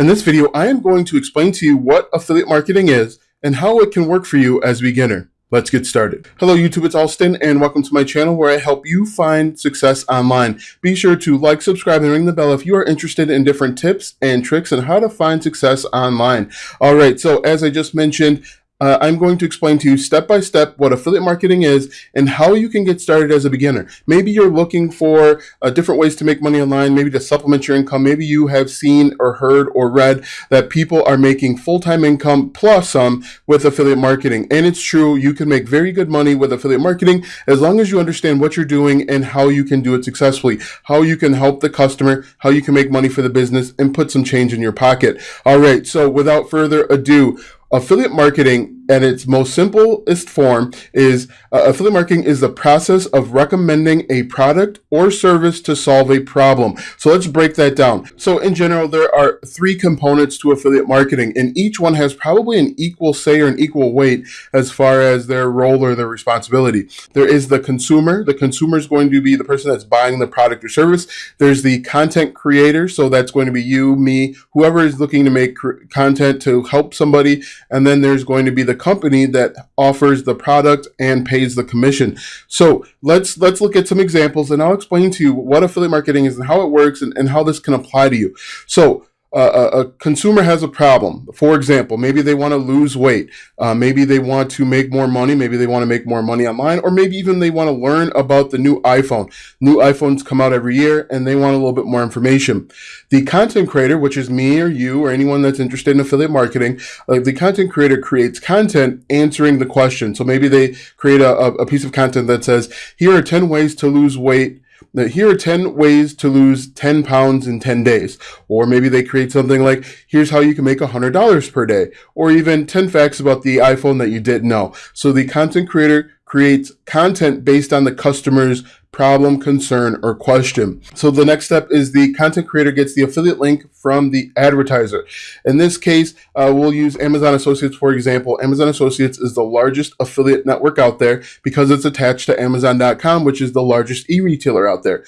In this video, I am going to explain to you what affiliate marketing is and how it can work for you as a beginner. Let's get started. Hello YouTube, it's Alston and welcome to my channel where I help you find success online. Be sure to like, subscribe, and ring the bell if you are interested in different tips and tricks on how to find success online. All right, so as I just mentioned, uh, I'm going to explain to you step by step what affiliate marketing is and how you can get started as a beginner. Maybe you're looking for uh, different ways to make money online, maybe to supplement your income. Maybe you have seen or heard or read that people are making full-time income plus some with affiliate marketing. And it's true, you can make very good money with affiliate marketing as long as you understand what you're doing and how you can do it successfully, how you can help the customer, how you can make money for the business and put some change in your pocket. All right, so without further ado, affiliate marketing at its most simplest form is uh, affiliate marketing is the process of recommending a product or service to solve a problem. So let's break that down. So in general, there are three components to affiliate marketing and each one has probably an equal say or an equal weight as far as their role or their responsibility. There is the consumer. The consumer is going to be the person that's buying the product or service. There's the content creator. So that's going to be you, me, whoever is looking to make content to help somebody. And then there's going to be the company that offers the product and pays the commission. So let's let's look at some examples and I'll explain to you what affiliate marketing is and how it works and, and how this can apply to you. So a, consumer has a problem. For example, maybe they want to lose weight. Uh, maybe they want to make more money. Maybe they want to make more money online, or maybe even they want to learn about the new iPhone. New iPhones come out every year and they want a little bit more information. The content creator, which is me or you or anyone that's interested in affiliate marketing, uh, the content creator creates content answering the question. So maybe they create a, a piece of content that says, here are 10 ways to lose weight now, here are 10 ways to lose 10 pounds in 10 days. Or maybe they create something like, here's how you can make $100 per day. Or even 10 facts about the iPhone that you didn't know. So the content creator creates content based on the customer's problem, concern, or question. So the next step is the content creator gets the affiliate link from the advertiser. In this case, uh, we'll use Amazon Associates for example. Amazon Associates is the largest affiliate network out there because it's attached to Amazon.com, which is the largest e-retailer out there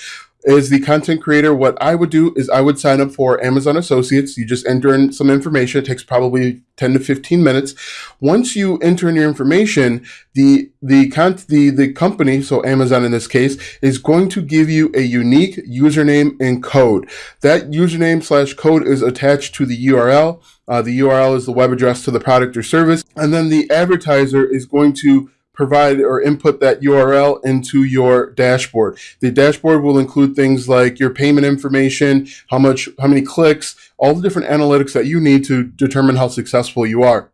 as the content creator, what I would do is I would sign up for Amazon Associates. You just enter in some information. It takes probably 10 to 15 minutes. Once you enter in your information, the, the, con- the, the company, so Amazon in this case, is going to give you a unique username and code. That username slash code is attached to the URL. Uh, the URL is the web address to the product or service. And then the advertiser is going to provide or input that URL into your dashboard. The dashboard will include things like your payment information, how much, how many clicks, all the different analytics that you need to determine how successful you are.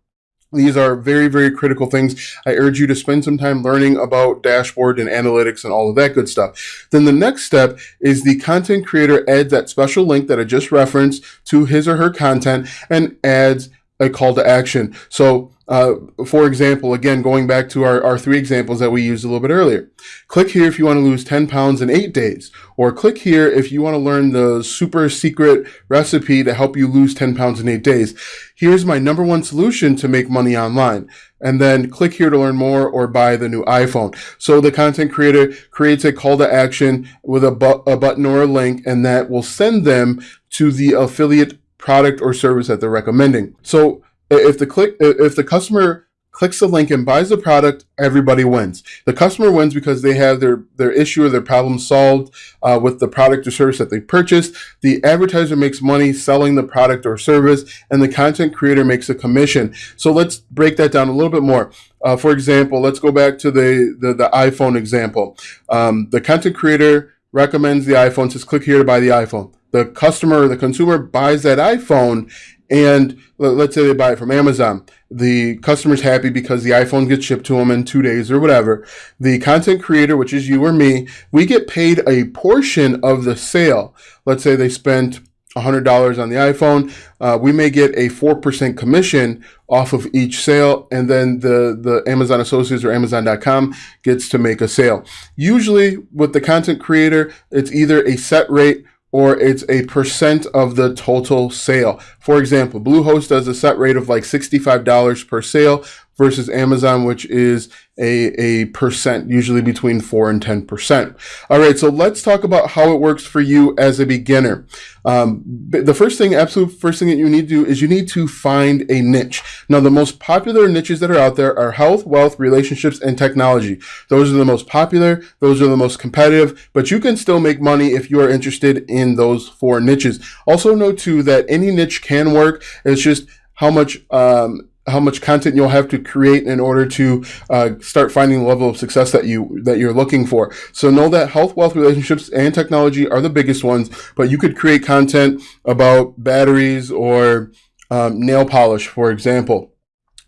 These are very, very critical things. I urge you to spend some time learning about dashboard and analytics and all of that good stuff. Then the next step is the content creator adds that special link that I just referenced to his or her content and adds a call to action. So uh, for example, again, going back to our, our three examples that we used a little bit earlier. Click here if you want to lose 10 pounds in eight days, or click here if you want to learn the super secret recipe to help you lose 10 pounds in eight days. Here's my number one solution to make money online. And then click here to learn more or buy the new iPhone. So the content creator creates a call to action with a, bu a button or a link, and that will send them to the affiliate product or service that they're recommending. So if the click if the customer clicks the link and buys the product, everybody wins. The customer wins because they have their, their issue or their problem solved uh, with the product or service that they purchased. The advertiser makes money selling the product or service, and the content creator makes a commission. So let's break that down a little bit more. Uh, for example, let's go back to the, the, the iPhone example. Um, the content creator recommends the iPhone, says click here to buy the iPhone. The customer, the consumer buys that iPhone and let's say they buy it from Amazon. The customer's happy because the iPhone gets shipped to them in two days or whatever. The content creator, which is you or me, we get paid a portion of the sale. Let's say they spent $100 on the iPhone. Uh, we may get a 4% commission off of each sale. And then the, the Amazon Associates or Amazon.com gets to make a sale. Usually with the content creator, it's either a set rate or it's a percent of the total sale. For example, Bluehost does a set rate of like $65 per sale versus Amazon, which is a, a percent, usually between 4 and 10%. All right, so let's talk about how it works for you as a beginner. Um, the first thing, absolute first thing that you need to do is you need to find a niche. Now, the most popular niches that are out there are health, wealth, relationships, and technology. Those are the most popular, those are the most competitive, but you can still make money if you are interested in those four niches. Also, note too that any niche can work. It's just how much um, how much content you'll have to create in order to uh, start finding the level of success that you that you're looking for. So know that health, wealth, relationships, and technology are the biggest ones, but you could create content about batteries or um, nail polish, for example.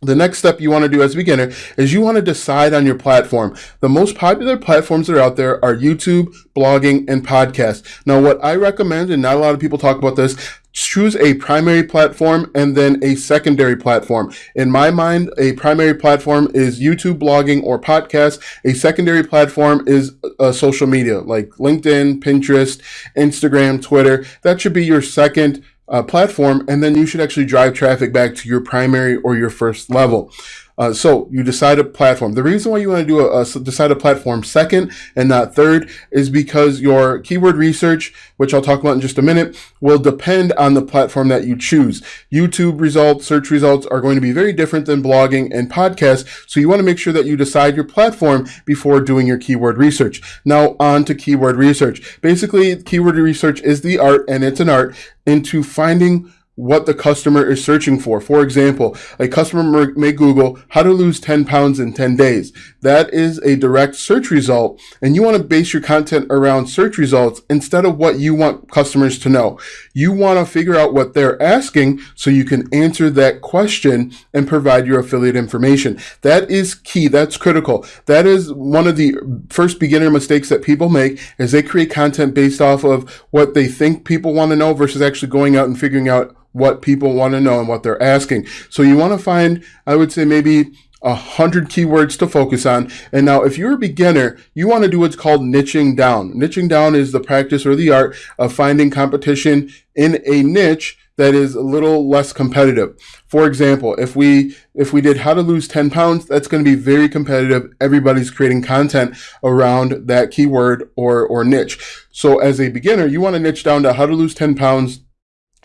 The next step you want to do as a beginner is you want to decide on your platform. The most popular platforms that are out there are YouTube, blogging, and podcasts. Now, what I recommend, and not a lot of people talk about this, choose a primary platform and then a secondary platform. In my mind, a primary platform is YouTube blogging or podcast. A secondary platform is uh, social media like LinkedIn, Pinterest, Instagram, Twitter. That should be your second uh, platform, and then you should actually drive traffic back to your primary or your first level. Uh, so you decide a platform. The reason why you want to do a, a, decide a platform second and not third is because your keyword research, which I'll talk about in just a minute, will depend on the platform that you choose. YouTube results, search results are going to be very different than blogging and podcasts. So you want to make sure that you decide your platform before doing your keyword research. Now on to keyword research. Basically, keyword research is the art and it's an art into finding what the customer is searching for. For example, a customer may Google how to lose 10 pounds in 10 days. That is a direct search result. And you want to base your content around search results instead of what you want customers to know. You want to figure out what they're asking so you can answer that question and provide your affiliate information. That is key. That's critical. That is one of the first beginner mistakes that people make is they create content based off of what they think people want to know versus actually going out and figuring out what people want to know and what they're asking. So you want to find, I would say maybe a hundred keywords to focus on. And now if you're a beginner, you want to do what's called niching down. Niching down is the practice or the art of finding competition in a niche that is a little less competitive. For example, if we if we did how to lose 10 pounds, that's going to be very competitive. Everybody's creating content around that keyword or or niche. So as a beginner, you want to niche down to how to lose 10 pounds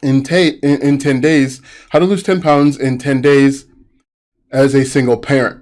in, ta- in, in 10 days, how to lose 10 pounds in 10 days as a single parent.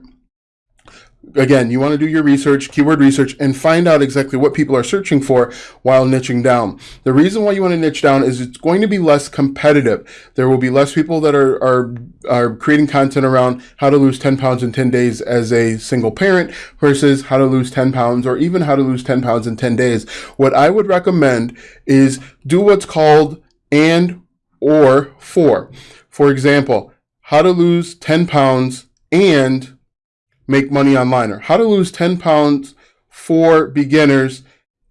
Again, you want to do your research, keyword research, and find out exactly what people are searching for while niching down. The reason why you want to niche down is it's going to be less competitive. There will be less people that are, are, are creating content around how to lose 10 pounds in 10 days as a single parent versus how to lose 10 pounds or even how to lose 10 pounds in 10 days. What I would recommend is do what's called and or for. For example, how to lose 10 pounds and make money online or how to lose 10 pounds for beginners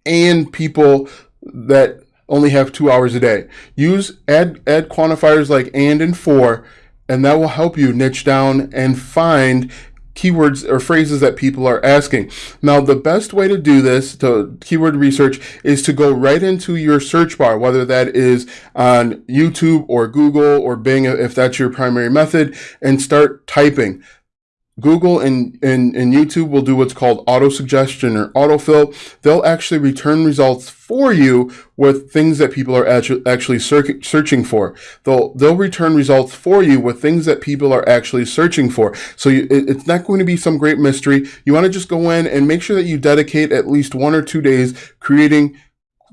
and people that only have two hours a day. Use add add quantifiers like and and for, and that will help you niche down and find keywords or phrases that people are asking. Now, the best way to do this, to keyword research, is to go right into your search bar, whether that is on YouTube or Google or Bing, if that's your primary method, and start typing. Google and, and, and YouTube will do what's called auto suggestion or autofill. They'll actually return results for you with things that people are actually searching for. They'll, they'll return results for you with things that people are actually searching for. So you, it, it's not going to be some great mystery. You want to just go in and make sure that you dedicate at least one or two days creating,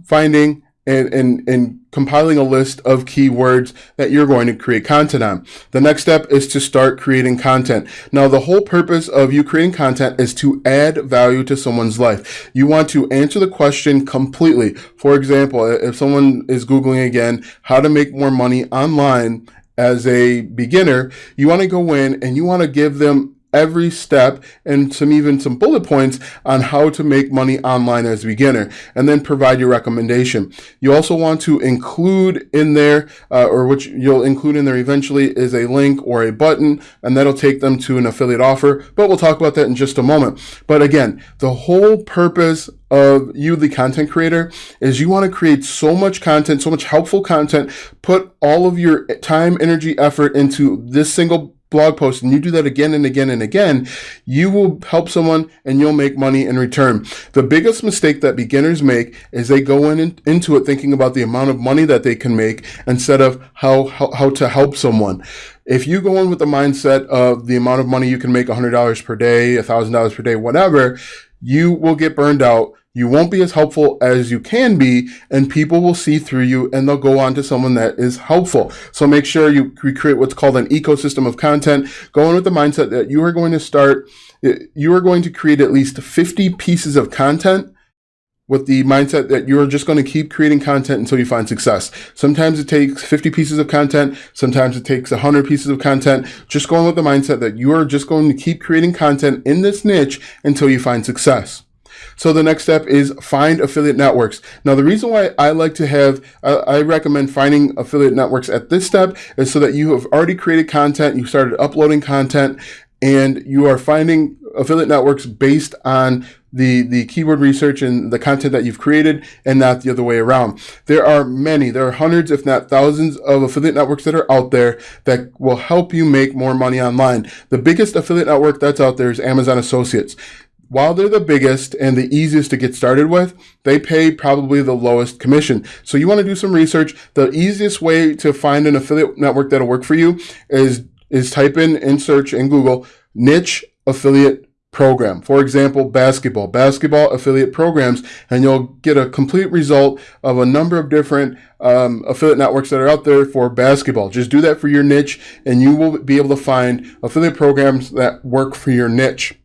finding, and, and, and compiling a list of keywords that you're going to create content on. The next step is to start creating content. Now, the whole purpose of you creating content is to add value to someone's life. You want to answer the question completely. For example, if someone is Googling again, how to make more money online as a beginner, you want to go in and you want to give them every step and some even some bullet points on how to make money online as a beginner and then provide your recommendation. You also want to include in there uh, or which you'll include in there eventually is a link or a button and that'll take them to an affiliate offer but we'll talk about that in just a moment. But again the whole purpose of you, the content creator, is you want to create so much content, so much helpful content, put all of your time, energy, effort into this single blog post and you do that again and again and again, you will help someone and you'll make money in return. The biggest mistake that beginners make is they go in into it thinking about the amount of money that they can make instead of how, how, how to help someone. If you go in with the mindset of the amount of money you can make $100 per day, $1,000 per day, whatever, you will get burned out you won't be as helpful as you can be, and people will see through you and they'll go on to someone that is helpful. So make sure you create what's called an ecosystem of content. Go in with the mindset that you are going to start, you are going to create at least 50 pieces of content with the mindset that you're just going to keep creating content until you find success. Sometimes it takes 50 pieces of content. Sometimes it takes 100 pieces of content. Just going with the mindset that you are just going to keep creating content in this niche until you find success. So the next step is find affiliate networks. Now, the reason why I like to have, uh, I recommend finding affiliate networks at this step is so that you have already created content, you started uploading content, and you are finding affiliate networks based on the, the keyword research and the content that you've created and not the other way around. There are many, there are hundreds, if not thousands of affiliate networks that are out there that will help you make more money online. The biggest affiliate network that's out there is Amazon Associates while they're the biggest and the easiest to get started with, they pay probably the lowest commission. So you want to do some research. The easiest way to find an affiliate network that'll work for you is, is type in in search in Google niche affiliate program. For example, basketball, basketball affiliate programs, and you'll get a complete result of a number of different um, affiliate networks that are out there for basketball. Just do that for your niche and you will be able to find affiliate programs that work for your niche.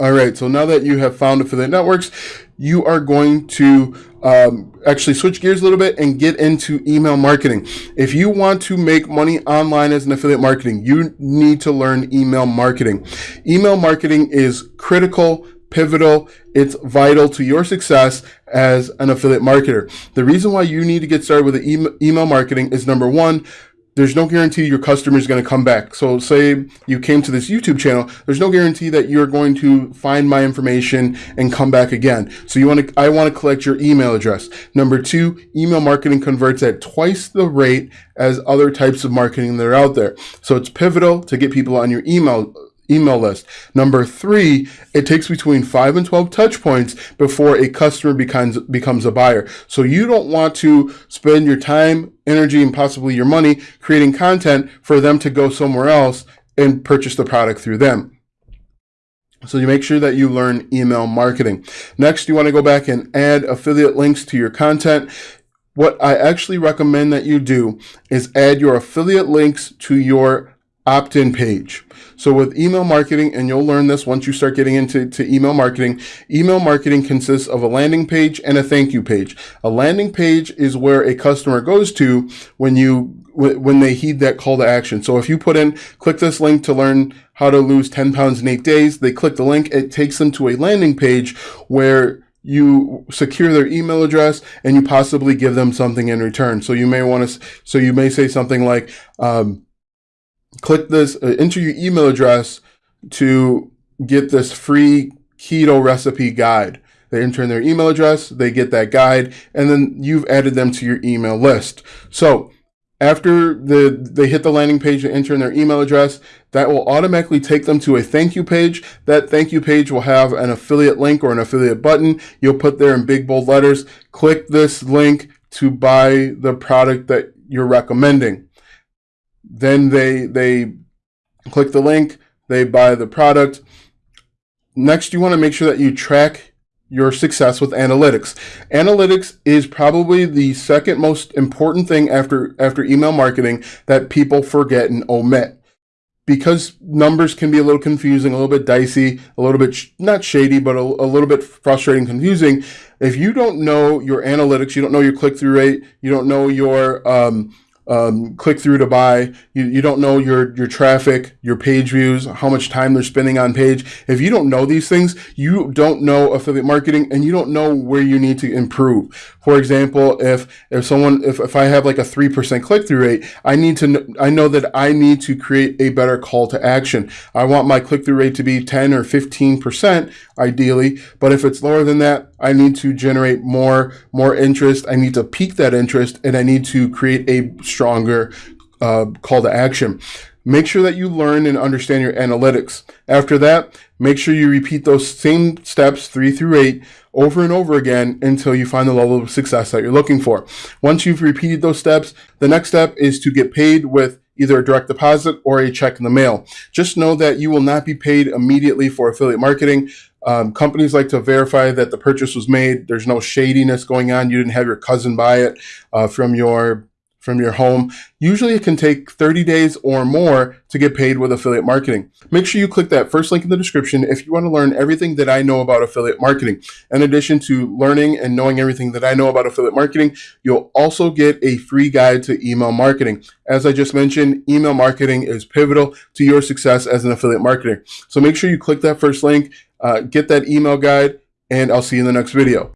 All right, so now that you have found affiliate networks, you are going to um, actually switch gears a little bit and get into email marketing. If you want to make money online as an affiliate marketing, you need to learn email marketing. Email marketing is critical, pivotal, it's vital to your success as an affiliate marketer. The reason why you need to get started with email marketing is number one, there's no guarantee your customer is going to come back. So say you came to this YouTube channel, there's no guarantee that you're going to find my information and come back again. So you want to, I want to collect your email address. Number two, email marketing converts at twice the rate as other types of marketing that are out there. So it's pivotal to get people on your email email list. Number three, it takes between five and 12 touch points before a customer becomes, becomes a buyer. So you don't want to spend your time, energy, and possibly your money creating content for them to go somewhere else and purchase the product through them. So you make sure that you learn email marketing. Next, you want to go back and add affiliate links to your content. What I actually recommend that you do is add your affiliate links to your opt-in page. So with email marketing, and you'll learn this once you start getting into to email marketing, email marketing consists of a landing page and a thank you page. A landing page is where a customer goes to when you when they heed that call to action. So if you put in, click this link to learn how to lose 10 pounds in eight days, they click the link, it takes them to a landing page where you secure their email address and you possibly give them something in return. So you may want to, so you may say something like, um, click this, uh, enter your email address to get this free keto recipe guide. They enter in their email address, they get that guide, and then you've added them to your email list. So after the they hit the landing page and enter in their email address, that will automatically take them to a thank you page. That thank you page will have an affiliate link or an affiliate button. You'll put there in big bold letters, click this link to buy the product that you're recommending. Then they they click the link, they buy the product. Next, you want to make sure that you track your success with analytics. Analytics is probably the second most important thing after after email marketing that people forget and omit. Because numbers can be a little confusing, a little bit dicey, a little bit sh not shady, but a, a little bit frustrating, confusing. If you don't know your analytics, you don't know your click through rate, you don't know your um, um, click through to buy. You, you don't know your, your traffic, your page views, how much time they're spending on page. If you don't know these things, you don't know affiliate marketing and you don't know where you need to improve. For example, if, if someone, if, if I have like a 3% click through rate, I need to, I know that I need to create a better call to action. I want my click through rate to be 10 or 15% ideally. But if it's lower than that, I need to generate more, more interest. I need to pique that interest and I need to create a stronger uh, call to action. Make sure that you learn and understand your analytics. After that, make sure you repeat those same steps, three through eight, over and over again until you find the level of success that you're looking for. Once you've repeated those steps, the next step is to get paid with either a direct deposit or a check in the mail. Just know that you will not be paid immediately for affiliate marketing. Um, companies like to verify that the purchase was made. There's no shadiness going on. You didn't have your cousin buy it uh, from your from your home. Usually it can take 30 days or more to get paid with affiliate marketing. Make sure you click that first link in the description if you want to learn everything that I know about affiliate marketing. In addition to learning and knowing everything that I know about affiliate marketing, you'll also get a free guide to email marketing. As I just mentioned, email marketing is pivotal to your success as an affiliate marketer. So make sure you click that first link, uh, get that email guide, and I'll see you in the next video.